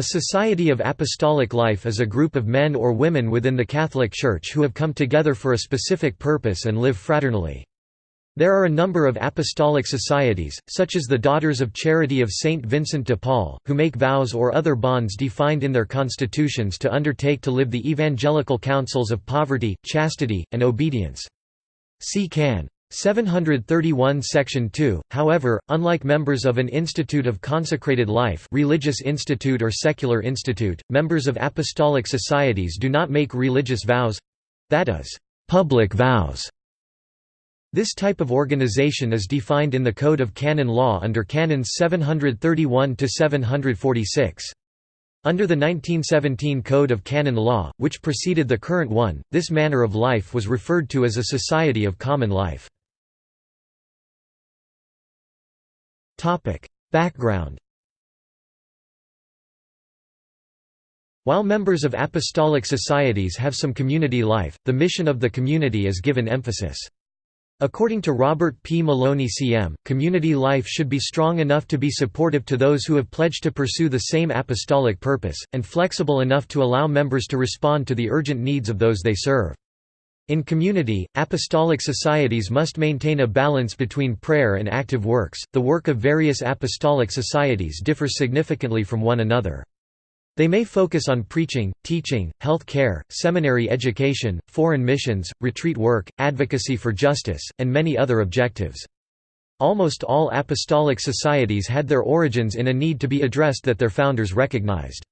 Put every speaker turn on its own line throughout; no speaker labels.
A Society of Apostolic Life is a group of men or women within the Catholic Church who have come together for a specific purpose and live fraternally. There are a number of apostolic societies, such as the Daughters of Charity of Saint Vincent de Paul, who make vows or other bonds defined in their constitutions to undertake to live the evangelical counsels of poverty, chastity, and obedience. See Can. 731 Section 2, however, unlike members of an institute of consecrated life religious institute or secular institute, members of apostolic societies do not make religious vows—that is, public vows. This type of organization is defined in the Code of Canon Law under Canons 731 to 746. Under the 1917 Code of Canon Law, which preceded the current one, this manner of life was referred to as a society of common life. Background While members of apostolic societies have some community life, the mission of the community is given emphasis. According to Robert P. Maloney CM, community life should be strong enough to be supportive to those who have pledged to pursue the same apostolic purpose, and flexible enough to allow members to respond to the urgent needs of those they serve. In community, apostolic societies must maintain a balance between prayer and active works. The work of various apostolic societies differs significantly from one another. They may focus on preaching, teaching, health care, seminary education, foreign missions, retreat work, advocacy for justice, and many other objectives. Almost all apostolic societies had their origins in a need to be addressed that their founders recognized.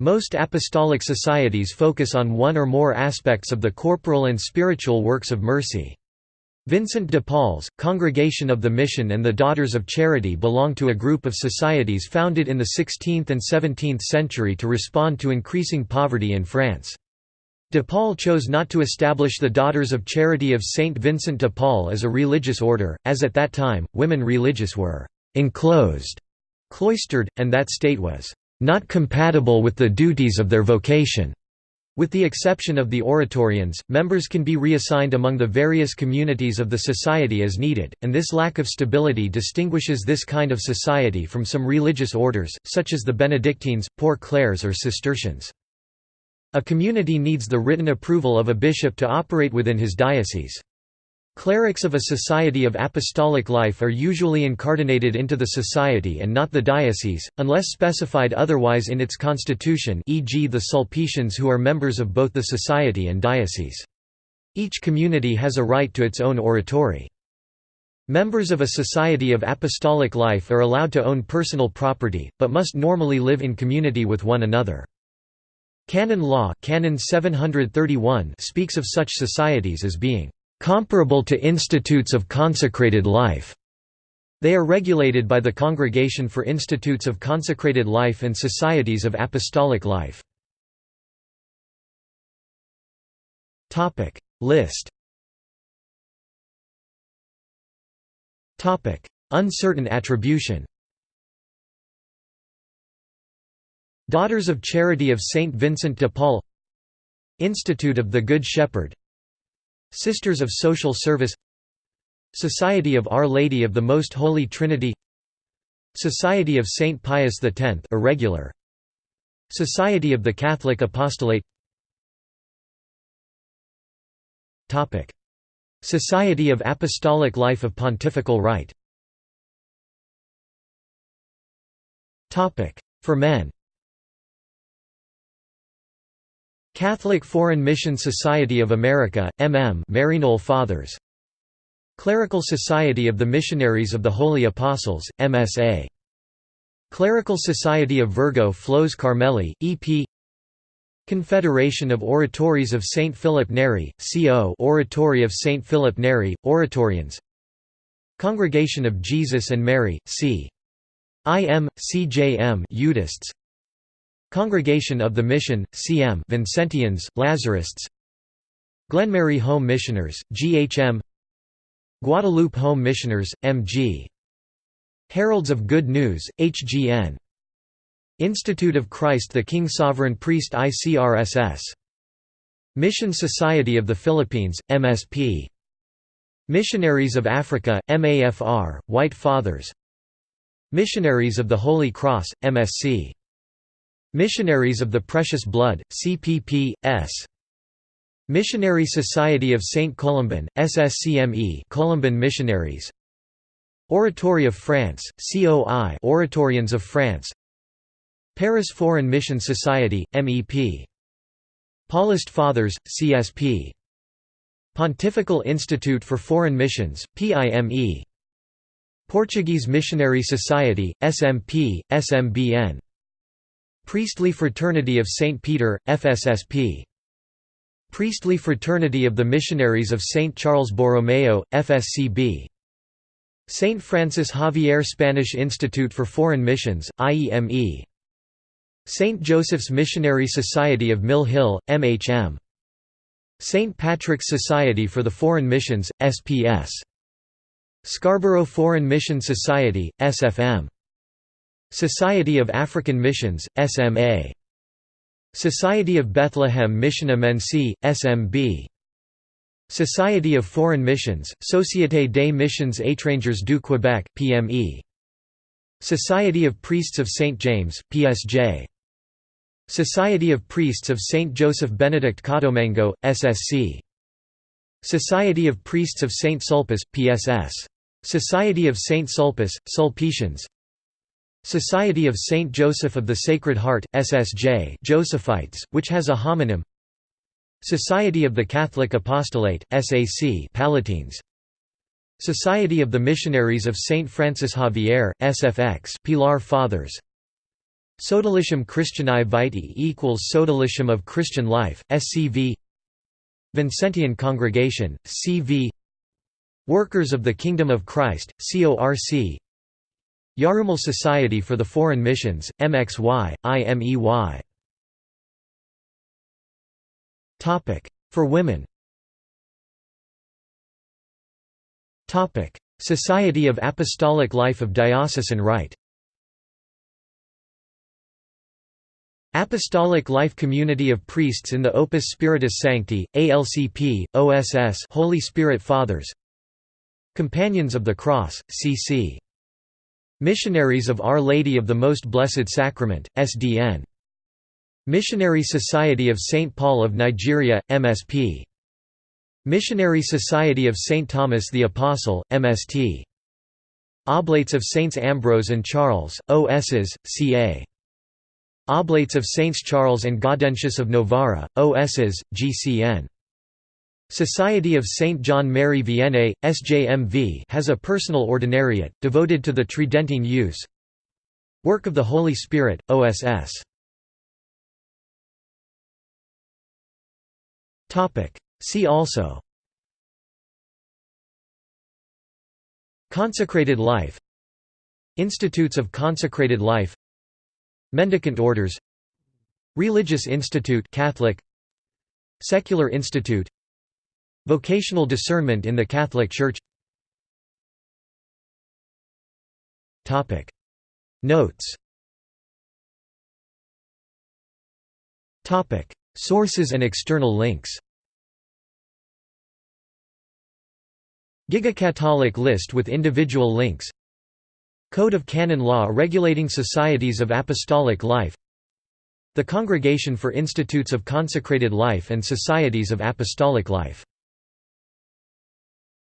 Most apostolic societies focus on one or more aspects of the corporal and spiritual works of mercy. Vincent de Paul's, Congregation of the Mission and the Daughters of Charity belong to a group of societies founded in the 16th and 17th century to respond to increasing poverty in France. De Paul chose not to establish the Daughters of Charity of Saint Vincent de Paul as a religious order, as at that time, women religious were «enclosed», cloistered, and that state was not compatible with the duties of their vocation. With the exception of the Oratorians, members can be reassigned among the various communities of the society as needed, and this lack of stability distinguishes this kind of society from some religious orders, such as the Benedictines, Poor Clares or Cistercians. A community needs the written approval of a bishop to operate within his diocese. Clerics of a society of apostolic life are usually incardinated into the society and not the diocese, unless specified otherwise in its constitution e.g. the Sulpicians who are members of both the society and diocese. Each community has a right to its own oratory. Members of a society of apostolic life are allowed to own personal property, but must normally live in community with one another. Canon law Canon 731 speaks of such societies as being comparable to institutes of consecrated life. They are regulated by the Congregation for Institutes of Consecrated Life and Societies of Apostolic Life. List. Uncertain attribution. Daughters of Charity of Saint Vincent de Paul. Institute of the Good Shepherd Sisters of Social Service Society of Our Lady of the Most Holy Trinity Society of Saint Pius X irregular Society of the Catholic Apostolate. Topic. Society of Apostolic Life of Pontifical Right Topic. For men Catholic Foreign Mission Society of America, MM Maryknoll Fathers Clerical Society of the Missionaries of the Holy Apostles, MSA Clerical Society of Virgo Flos Carmeli, EP Confederation of Oratories of St. Philip Neri, CO Oratory of St. Philip Neri, Oratorians Congregation of Jesus and Mary, C. IM, CJM Eudists Congregation of the Mission, CM Vincentians, Lazarists. Glenmary Home Missioners, GHM Guadalupe Home Missioners, MG Heralds of Good News, HGN Institute of Christ the King Sovereign Priest ICRSS Mission Society of the Philippines, MSP Missionaries of Africa, MAFR, White Fathers. Missionaries of the Holy Cross, MSC Missionaries of the Precious Blood, CPP, S. Missionary Society of Saint Columban, SSCME Columban Missionaries. Oratory of France, COI Oratorians of France. Paris Foreign Mission Society, MEP Paulist Fathers, CSP Pontifical Institute for Foreign Missions, PIME Portuguese Missionary Society, SMP, SMBN Priestly Fraternity of St. Peter, FSSP Priestly Fraternity of the Missionaries of St. Charles Borromeo, FSCB St. Francis Xavier Spanish Institute for Foreign Missions, IEME St. Joseph's Missionary Society of Mill Hill, MHM St. Patrick's Society for the Foreign Missions, SPS Scarborough Foreign Mission Society, SFM Society of African Missions, SMA Society of Bethlehem Mission Immensee, SMB Society of Foreign Missions, Société des Missions Étrangères du Québec PME. Society of Priests of St. James, PSJ. Society of Priests of St. Joseph Benedict Cottolengo, SSC. Society of Priests of St. Sulpice, PSS. Society of St. Sulpice, Sulpicians Society of St. Joseph of the Sacred Heart, SSJ Josephites, which has a homonym Society of the Catholic Apostolate, SAC Pallottines Society of the Missionaries of St. Francis Xavier, SFX Pilar Fathers Sodalicium Christianae Vitae equals Sodalicium of Christian Life, SCV Vincentian Congregation, CV Workers of the Kingdom of Christ, CORC Yarumal Society for the Foreign Missions, MXY, IMEY For women. Society of Apostolic Life of Diocesan Right. Apostolic Life Community of Priests in the Opus Spiritus Sancti, ALCP, OSS Holy Spirit Fathers. Companions of the Cross, CC Missionaries of Our Lady of the Most Blessed Sacrament, SDN. Missionary Society of St. Paul of Nigeria, MSP. Missionary Society of St. Thomas the Apostle, MST. Oblates of Saints Ambrose and Charles, OSs, CA. Oblates of Saints Charles and Gaudentius of Novara, OSs, GCN. Society of Saint John Mary Vianney, SJMV has a personal ordinariate, devoted to the Tridentine use. Work of the Holy Spirit, OSS See also. Consecrated life. Institutes of Consecrated Life. Mendicant Orders. Religious Institute Catholic. Secular Institute Vocational discernment in the Catholic Church. Notes. Sources and external links. Giga-Catholic list with individual links. Code of Canon Law regulating societies of apostolic life. The Congregation for Institutes of Consecrated Life and Societies of Apostolic Life